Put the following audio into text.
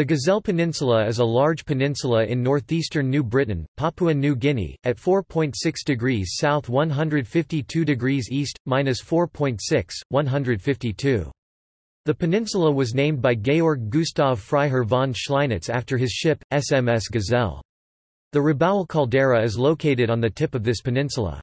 The Gazelle Peninsula is a large peninsula in northeastern New Britain, Papua New Guinea, at 4.6 degrees south 152 degrees east, minus 4.6, 152. The peninsula was named by Georg Gustav Freiherr von Schleinitz after his ship, SMS Gazelle. The Rabaul caldera is located on the tip of this peninsula.